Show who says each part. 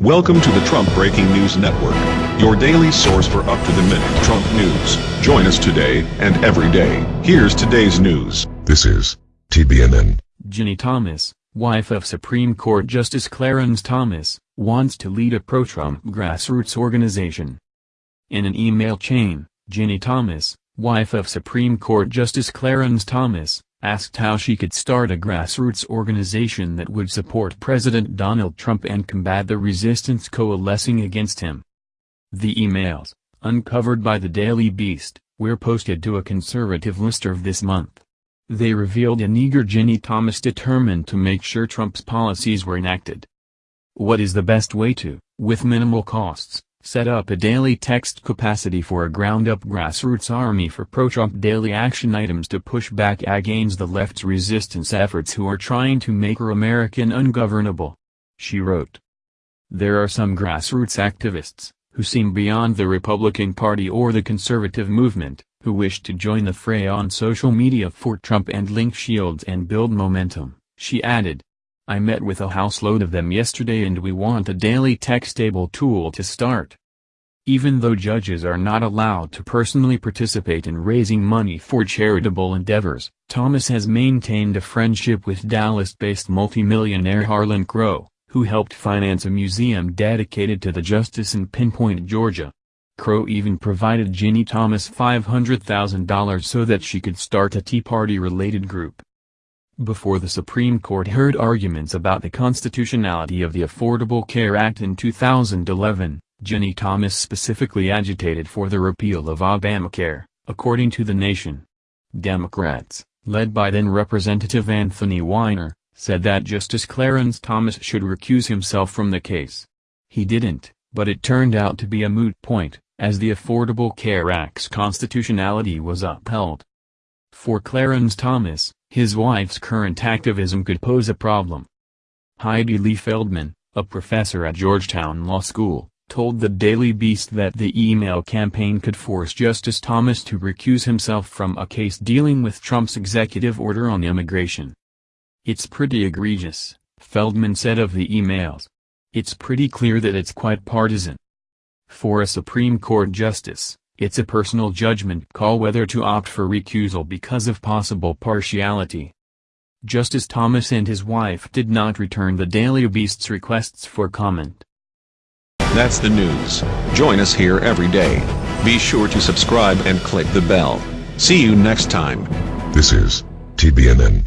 Speaker 1: Welcome to the Trump Breaking News Network, your daily source for up-to-the-minute Trump news. Join us today and every day. Here's today's news.
Speaker 2: This is TBNN.
Speaker 3: Ginny Thomas, wife of Supreme Court Justice Clarence Thomas, wants to lead a pro-Trump grassroots organization. In an email chain, Ginny Thomas, wife of Supreme Court Justice Clarence Thomas, asked how she could start a grassroots organization that would support President Donald Trump and combat the resistance coalescing against him. The emails, uncovered by the Daily Beast, were posted to a conservative listserv this month. They revealed an eager Ginny Thomas determined to make sure Trump's policies were enacted. What is the best way to, with minimal costs, set up a daily text capacity for a ground-up grassroots army for pro-Trump daily action items to push back against the left's resistance efforts who are trying to make our American ungovernable. She wrote. There are some grassroots activists, who seem beyond the Republican Party or the conservative movement, who wish to join the fray on social media for Trump and link shields and build momentum, she added. I met with a houseload of them yesterday and we want a daily textable tool to start. Even though judges are not allowed to personally participate in raising money for charitable endeavors, Thomas has maintained a friendship with Dallas-based multimillionaire Harlan Crow, who helped finance a museum dedicated to the justice in Pinpoint, Georgia. Crow even provided Ginny Thomas $500,000 so that she could start a Tea Party-related group. Before the Supreme Court heard arguments about the constitutionality of the Affordable Care Act in 2011, Ginny Thomas specifically agitated for the repeal of Obamacare, according to The Nation. Democrats, led by then-Representative Anthony Weiner, said that Justice Clarence Thomas should recuse himself from the case. He didn't, but it turned out to be a moot point, as the Affordable Care Act's constitutionality was upheld. For Clarence Thomas, his wife's current activism could pose a problem. Heidi Li Feldman, a professor at Georgetown Law School, told the Daily Beast that the email campaign could force Justice Thomas to recuse himself from a case dealing with Trump's executive order on immigration. It's pretty egregious, Feldman said of the emails. It's pretty clear that it's quite partisan. For a Supreme Court justice, it's a personal judgment call whether to opt for recusal because of possible partiality. Justice Thomas and his wife did not return the Daily Beast's requests for comment.
Speaker 1: That's the news. Join us here every day. Be sure to subscribe and click the bell. See you next time.
Speaker 2: This is TBNN.